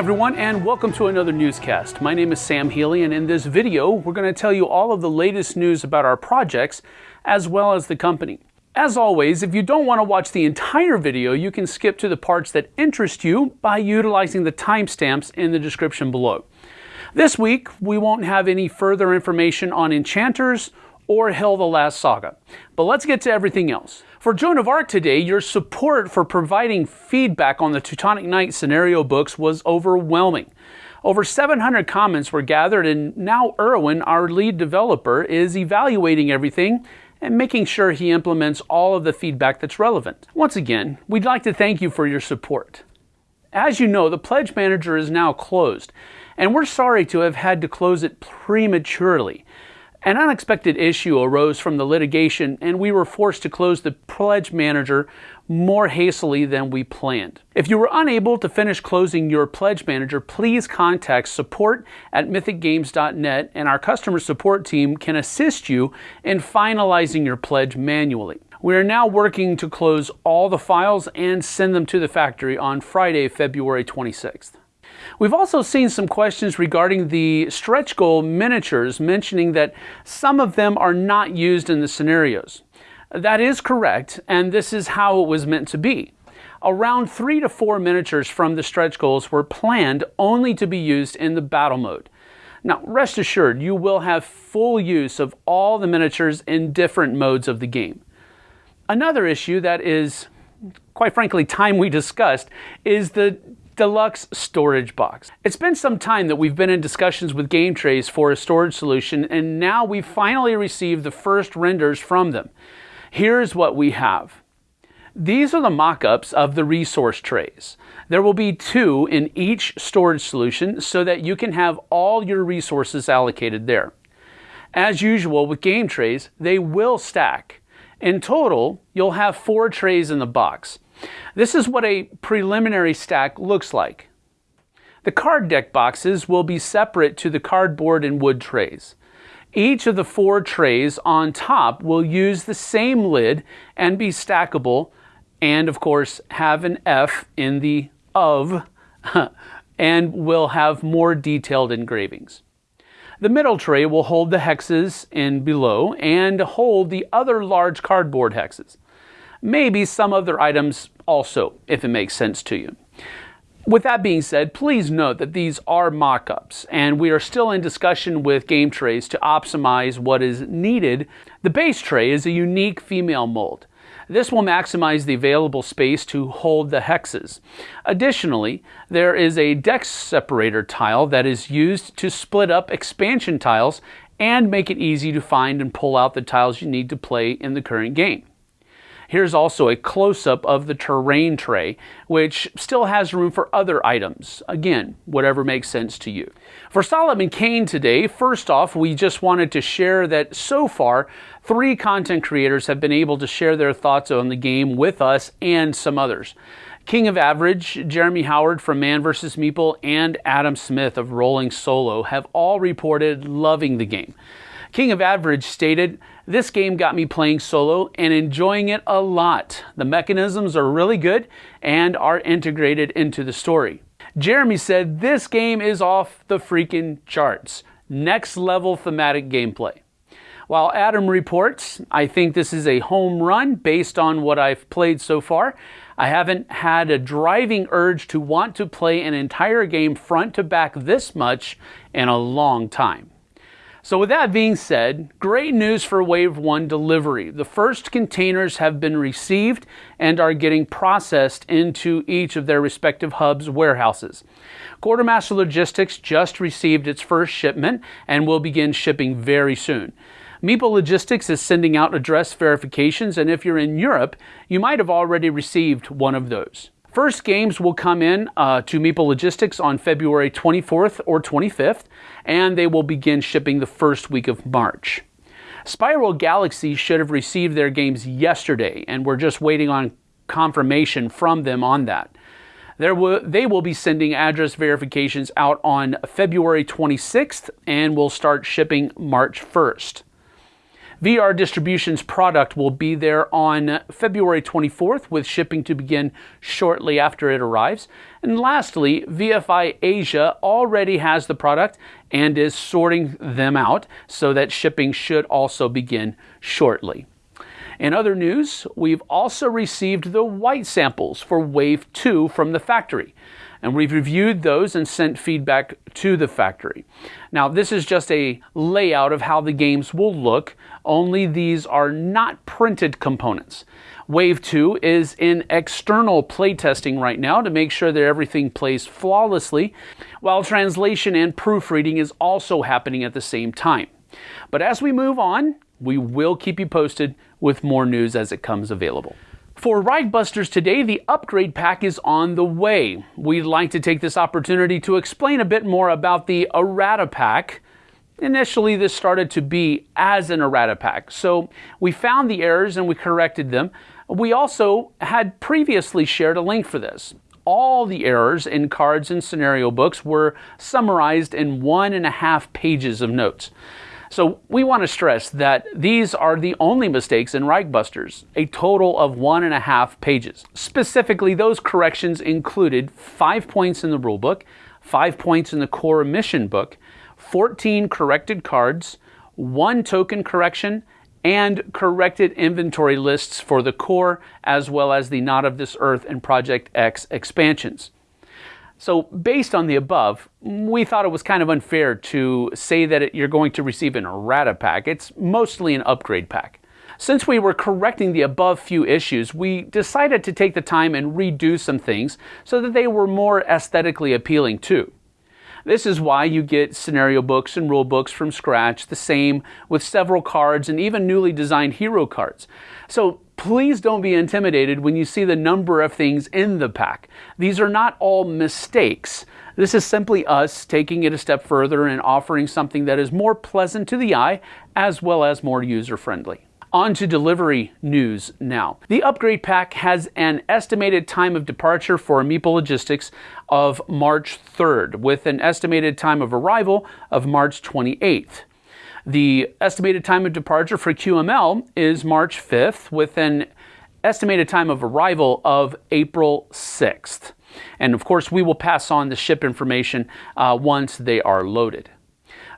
everyone, and welcome to another newscast. My name is Sam Healy, and in this video, we're going to tell you all of the latest news about our projects as well as the company. As always, if you don't want to watch the entire video, you can skip to the parts that interest you by utilizing the timestamps in the description below. This week, we won't have any further information on enchanters or Hel the Last Saga. But let's get to everything else. For Joan of Arc today, your support for providing feedback on the Teutonic Knight scenario books was overwhelming. Over 700 comments were gathered, and now Erwin, our lead developer, is evaluating everything and making sure he implements all of the feedback that's relevant. Once again, we'd like to thank you for your support. As you know, the Pledge Manager is now closed, and we're sorry to have had to close it prematurely. An unexpected issue arose from the litigation, and we were forced to close the pledge manager more hastily than we planned. If you were unable to finish closing your pledge manager, please contact support at mythicgames.net, and our customer support team can assist you in finalizing your pledge manually. We are now working to close all the files and send them to the factory on Friday, February 26th. We've also seen some questions regarding the stretch goal miniatures, mentioning that some of them are not used in the scenarios. That is correct, and this is how it was meant to be. Around three to four miniatures from the stretch goals were planned only to be used in the battle mode. Now, rest assured, you will have full use of all the miniatures in different modes of the game. Another issue that is, quite frankly, time we discussed is the deluxe storage box. It's been some time that we've been in discussions with Game Trays for a storage solution, and now we've finally received the first renders from them. Here's what we have. These are the mock-ups of the resource trays. There will be two in each storage solution so that you can have all your resources allocated there. As usual with game trays, they will stack. In total, you'll have four trays in the box. This is what a preliminary stack looks like. The card deck boxes will be separate to the cardboard and wood trays. Each of the four trays on top will use the same lid and be stackable and of course have an F in the of and will have more detailed engravings. The middle tray will hold the hexes in below and hold the other large cardboard hexes maybe some other items also, if it makes sense to you. With that being said, please note that these are mock-ups and we are still in discussion with Game Trays to optimize what is needed. The base tray is a unique female mold. This will maximize the available space to hold the hexes. Additionally, there is a deck separator tile that is used to split up expansion tiles and make it easy to find and pull out the tiles you need to play in the current game. Here's also a close-up of the terrain tray, which still has room for other items. Again, whatever makes sense to you. For Solomon Kane today, first off, we just wanted to share that so far, three content creators have been able to share their thoughts on the game with us and some others. King of Average, Jeremy Howard from Man vs. Meeple, and Adam Smith of Rolling Solo have all reported loving the game. King of Average stated, This game got me playing solo and enjoying it a lot. The mechanisms are really good and are integrated into the story. Jeremy said, This game is off the freaking charts. Next level thematic gameplay. While Adam reports, I think this is a home run based on what I've played so far. I haven't had a driving urge to want to play an entire game front to back this much in a long time. So with that being said, great news for Wave 1 delivery. The first containers have been received and are getting processed into each of their respective hubs warehouses. Quartermaster Logistics just received its first shipment and will begin shipping very soon. Meeple Logistics is sending out address verifications, and if you're in Europe, you might have already received one of those. First games will come in uh, to Meeple Logistics on February 24th or 25th, and they will begin shipping the first week of March. Spiral Galaxy should have received their games yesterday, and we're just waiting on confirmation from them on that. Will, they will be sending address verifications out on February 26th and will start shipping March 1st. VR Distribution's product will be there on February 24th, with shipping to begin shortly after it arrives. And lastly, VFI Asia already has the product and is sorting them out so that shipping should also begin shortly. In other news, we've also received the white samples for Wave 2 from the factory and we've reviewed those and sent feedback to the factory. Now, this is just a layout of how the games will look, only these are not printed components. Wave 2 is in external playtesting right now to make sure that everything plays flawlessly, while translation and proofreading is also happening at the same time. But as we move on, we will keep you posted with more news as it comes available. For Reichbusters today, the upgrade pack is on the way. We'd like to take this opportunity to explain a bit more about the errata pack. Initially, this started to be as an errata pack, so we found the errors and we corrected them. We also had previously shared a link for this. All the errors in cards and scenario books were summarized in one and a half pages of notes. So we want to stress that these are the only mistakes in Reichbusters, a total of one and a half pages. Specifically, those corrections included five points in the rulebook, five points in the core mission book, 14 corrected cards, one token correction, and corrected inventory lists for the core as well as the Not of This Earth and Project X expansions. So, based on the above, we thought it was kind of unfair to say that it, you're going to receive an errata pack. It's mostly an upgrade pack. Since we were correcting the above few issues, we decided to take the time and redo some things so that they were more aesthetically appealing too. This is why you get scenario books and rule books from scratch, the same with several cards and even newly designed hero cards. So Please don't be intimidated when you see the number of things in the pack. These are not all mistakes. This is simply us taking it a step further and offering something that is more pleasant to the eye as well as more user friendly. On to delivery news now. The upgrade pack has an estimated time of departure for Meeple Logistics of March 3rd, with an estimated time of arrival of March 28th. The estimated time of departure for QML is March 5th with an estimated time of arrival of April 6th. And of course, we will pass on the ship information uh, once they are loaded.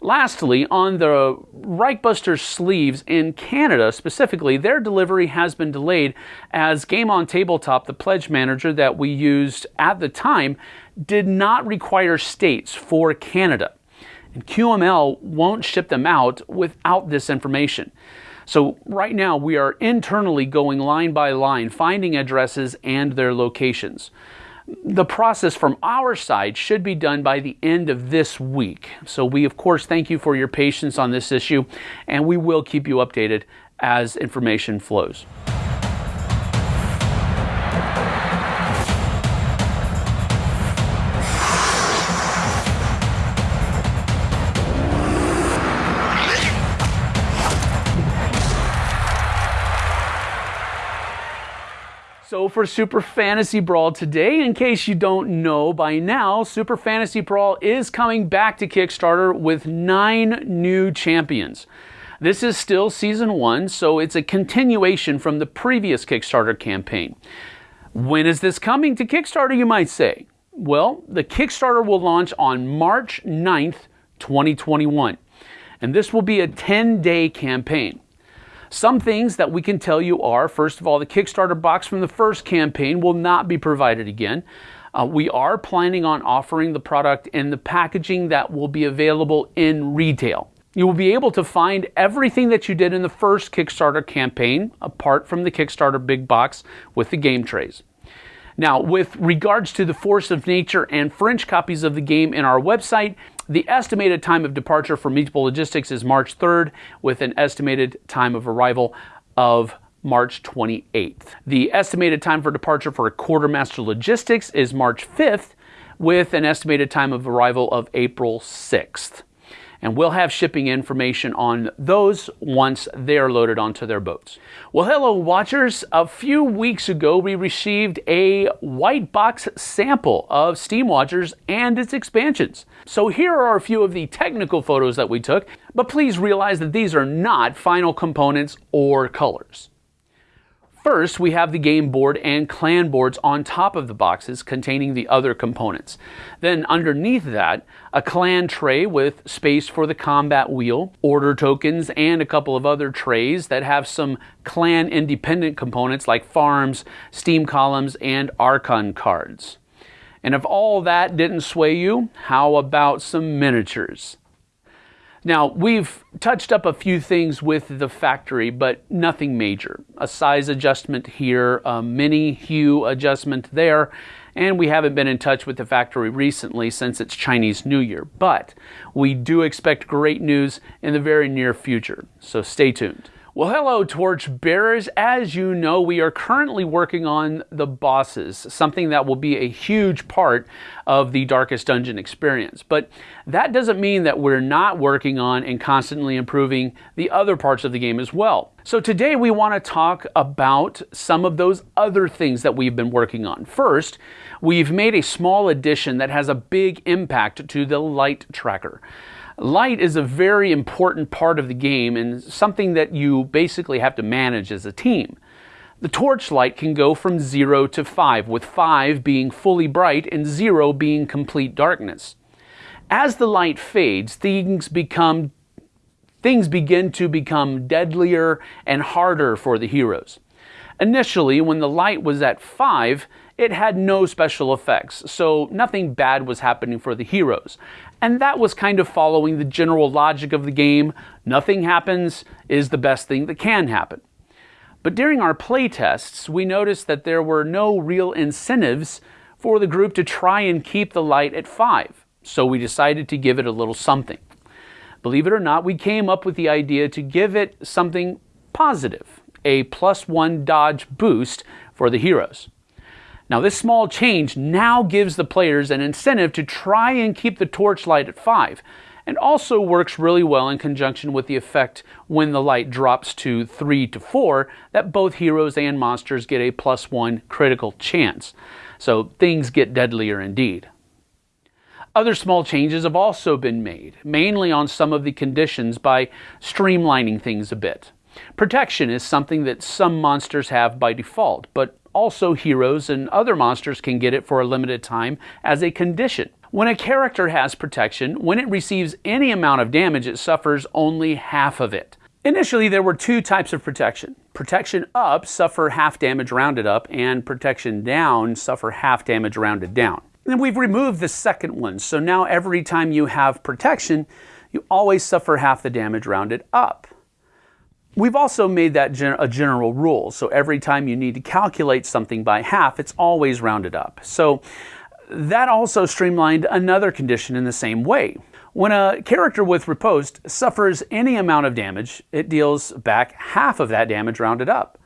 Lastly, on the Reichbuster sleeves in Canada specifically, their delivery has been delayed as Game on Tabletop, the pledge manager that we used at the time, did not require states for Canada. And QML won't ship them out without this information. So right now we are internally going line by line, finding addresses and their locations. The process from our side should be done by the end of this week. So we of course thank you for your patience on this issue and we will keep you updated as information flows. For Super Fantasy Brawl today, in case you don't know by now, Super Fantasy Brawl is coming back to Kickstarter with nine new champions. This is still season one, so it's a continuation from the previous Kickstarter campaign. When is this coming to Kickstarter, you might say? Well, the Kickstarter will launch on March 9th, 2021, and this will be a 10 day campaign. Some things that we can tell you are first of all, the Kickstarter box from the first campaign will not be provided again. Uh, we are planning on offering the product in the packaging that will be available in retail. You will be able to find everything that you did in the first Kickstarter campaign, apart from the Kickstarter big box with the game trays. Now, with regards to the Force of Nature and French copies of the game in our website, the estimated time of departure for Meeple Logistics is March 3rd, with an estimated time of arrival of March 28th. The estimated time for departure for Quartermaster Logistics is March 5th, with an estimated time of arrival of April 6th. And we'll have shipping information on those once they are loaded onto their boats. Well, hello, watchers. A few weeks ago, we received a white box sample of Steam Watchers and its expansions. So here are a few of the technical photos that we took, but please realize that these are not final components or colors. First, we have the game board and clan boards on top of the boxes containing the other components. Then underneath that, a clan tray with space for the combat wheel, order tokens, and a couple of other trays that have some clan independent components like farms, steam columns, and archon cards. And if all that didn't sway you, how about some miniatures? Now, we've touched up a few things with the factory, but nothing major. A size adjustment here, a mini hue adjustment there, and we haven't been in touch with the factory recently since it's Chinese New Year. But we do expect great news in the very near future, so stay tuned. Well, hello, torch bearers. As you know, we are currently working on the bosses, something that will be a huge part of the Darkest Dungeon experience. But that doesn't mean that we're not working on and constantly improving the other parts of the game as well. So today we want to talk about some of those other things that we've been working on. First, we've made a small addition that has a big impact to the light tracker. Light is a very important part of the game and something that you basically have to manage as a team. The torchlight can go from 0 to 5, with 5 being fully bright and 0 being complete darkness. As the light fades, things become things begin to become deadlier and harder for the heroes. Initially, when the light was at 5, it had no special effects, so nothing bad was happening for the heroes. And that was kind of following the general logic of the game nothing happens is the best thing that can happen. But during our playtests, we noticed that there were no real incentives for the group to try and keep the light at 5, so we decided to give it a little something. Believe it or not, we came up with the idea to give it something positive, a plus one dodge boost for the heroes. Now this small change now gives the players an incentive to try and keep the torchlight at 5 and also works really well in conjunction with the effect when the light drops to 3 to 4 that both heroes and monsters get a plus 1 critical chance. So things get deadlier indeed. Other small changes have also been made, mainly on some of the conditions by streamlining things a bit. Protection is something that some monsters have by default, but also, heroes and other monsters can get it for a limited time as a condition. When a character has protection, when it receives any amount of damage, it suffers only half of it. Initially, there were two types of protection. Protection up, suffer half damage rounded up, and protection down, suffer half damage rounded down. And we've removed the second one, so now every time you have protection, you always suffer half the damage rounded up. We've also made that gen a general rule. So every time you need to calculate something by half, it's always rounded up. So that also streamlined another condition in the same way. When a character with riposte suffers any amount of damage, it deals back half of that damage rounded up.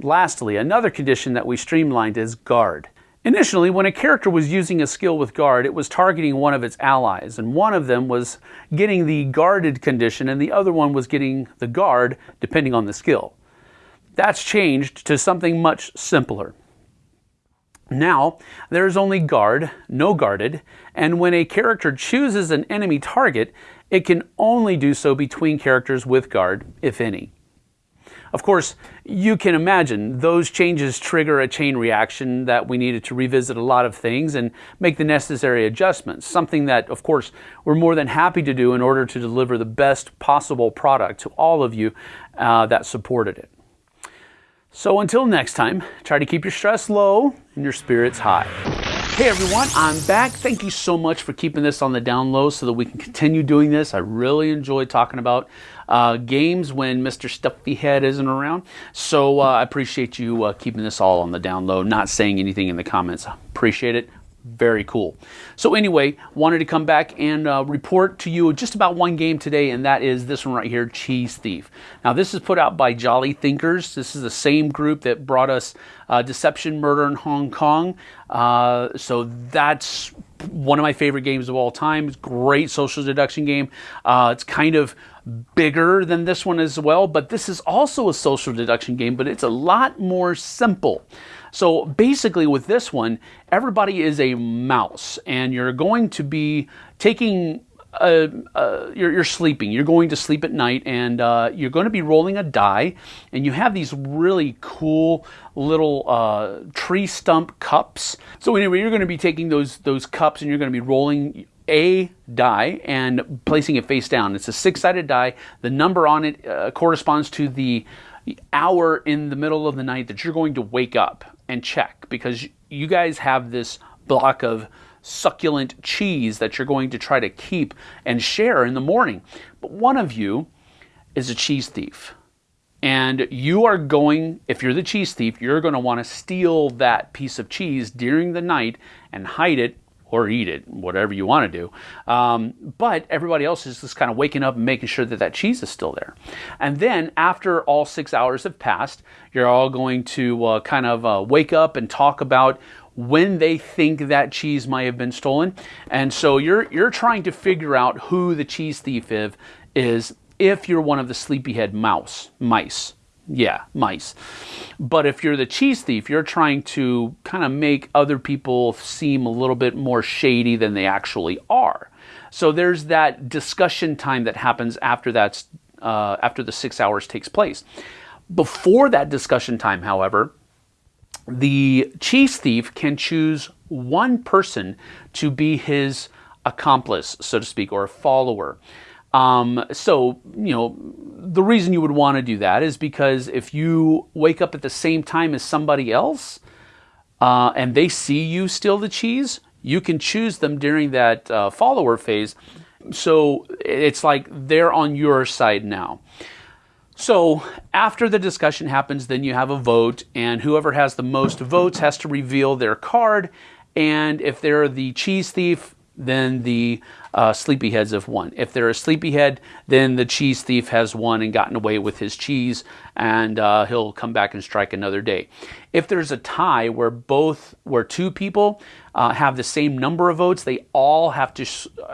Lastly, another condition that we streamlined is guard. Initially, when a character was using a skill with guard, it was targeting one of its allies, and one of them was getting the guarded condition, and the other one was getting the guard, depending on the skill. That's changed to something much simpler. Now, there is only guard, no guarded, and when a character chooses an enemy target, it can only do so between characters with guard, if any. Of course, you can imagine those changes trigger a chain reaction that we needed to revisit a lot of things and make the necessary adjustments, something that, of course, we're more than happy to do in order to deliver the best possible product to all of you uh, that supported it. So until next time, try to keep your stress low and your spirits high. Hey everyone, I'm back. Thank you so much for keeping this on the down low so that we can continue doing this. I really enjoy talking about uh, games when Mr. Stuffy Head isn't around. So uh, I appreciate you uh, keeping this all on the down low, not saying anything in the comments. Appreciate it. Very cool. So anyway, wanted to come back and uh, report to you just about one game today, and that is this one right here, Cheese Thief. Now this is put out by Jolly Thinkers. This is the same group that brought us uh, Deception Murder in Hong Kong. Uh, so that's one of my favorite games of all time. It's great social deduction game. Uh, it's kind of bigger than this one as well, but this is also a social deduction game, but it's a lot more simple. So basically, with this one, everybody is a mouse, and you're going to be taking uh, uh, you're, you're, sleeping. You're going to sleep at night, and uh, you're going to be rolling a die. And you have these really cool little uh, tree stump cups. So anyway, you're going to be taking those those cups, and you're going to be rolling a die and placing it face down. It's a six-sided die. The number on it uh, corresponds to the hour in the middle of the night that you're going to wake up and check because you guys have this block of succulent cheese that you're going to try to keep and share in the morning. But one of you is a cheese thief. And you are going, if you're the cheese thief, you're going to want to steal that piece of cheese during the night and hide it or eat it, whatever you want to do. Um, but everybody else is just kind of waking up and making sure that that cheese is still there. And then after all six hours have passed, you're all going to uh, kind of uh, wake up and talk about when they think that cheese might have been stolen. And so you're you're trying to figure out who the cheese thief is if you're one of the sleepyhead mouse mice. Yeah, mice. But if you're the cheese thief, you're trying to kind of make other people seem a little bit more shady than they actually are. So there's that discussion time that happens after that's uh, after the six hours takes place. Before that discussion time, however, the cheese thief can choose one person to be his accomplice, so to speak, or a follower. Um, so, you know, the reason you would want to do that is because if you wake up at the same time as somebody else uh, and they see you steal the cheese, you can choose them during that uh, follower phase. So it's like they're on your side now. So after the discussion happens, then you have a vote, and whoever has the most votes has to reveal their card. And if they're the cheese thief, then the uh, sleepyheads have won. If they're a sleepyhead, then the cheese thief has won and gotten away with his cheese, and uh, he'll come back and strike another day. If there's a tie where both, where two people uh, have the same number of votes, they all have to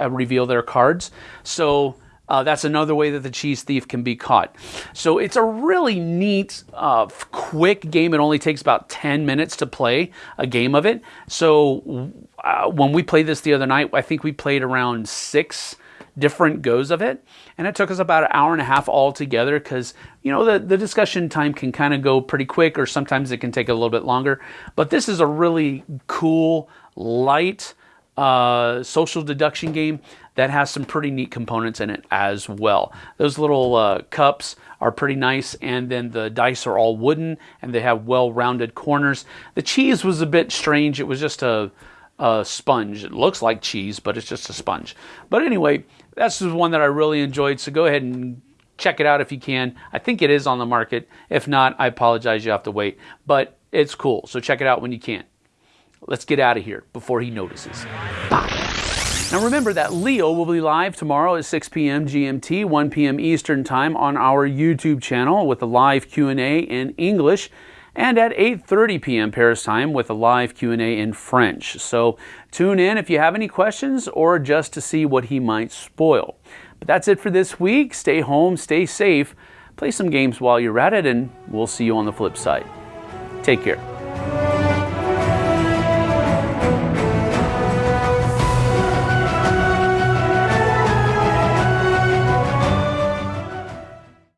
uh, reveal their cards. So uh, that's another way that the cheese thief can be caught. So it's a really neat, uh, quick game. It only takes about 10 minutes to play a game of it. So uh, when we played this the other night, I think we played around six different goes of it. And it took us about an hour and a half altogether because, you know, the, the discussion time can kind of go pretty quick or sometimes it can take a little bit longer. But this is a really cool, light, uh, social deduction game that has some pretty neat components in it as well. Those little uh, cups are pretty nice, and then the dice are all wooden and they have well rounded corners. The cheese was a bit strange, it was just a, a sponge. It looks like cheese, but it's just a sponge. But anyway, that's the one that I really enjoyed, so go ahead and check it out if you can. I think it is on the market. If not, I apologize, you have to wait. But it's cool, so check it out when you can. Let's get out of here before he notices. Bye. Now remember that Leo will be live tomorrow at 6 p.m. GMT, 1 p.m. Eastern Time on our YouTube channel with a live Q&A in English and at 8:30 p.m. Paris time with a live Q&A in French. So tune in if you have any questions or just to see what he might spoil. But that's it for this week. Stay home, stay safe, play some games while you're at it and we'll see you on the flip side. Take care.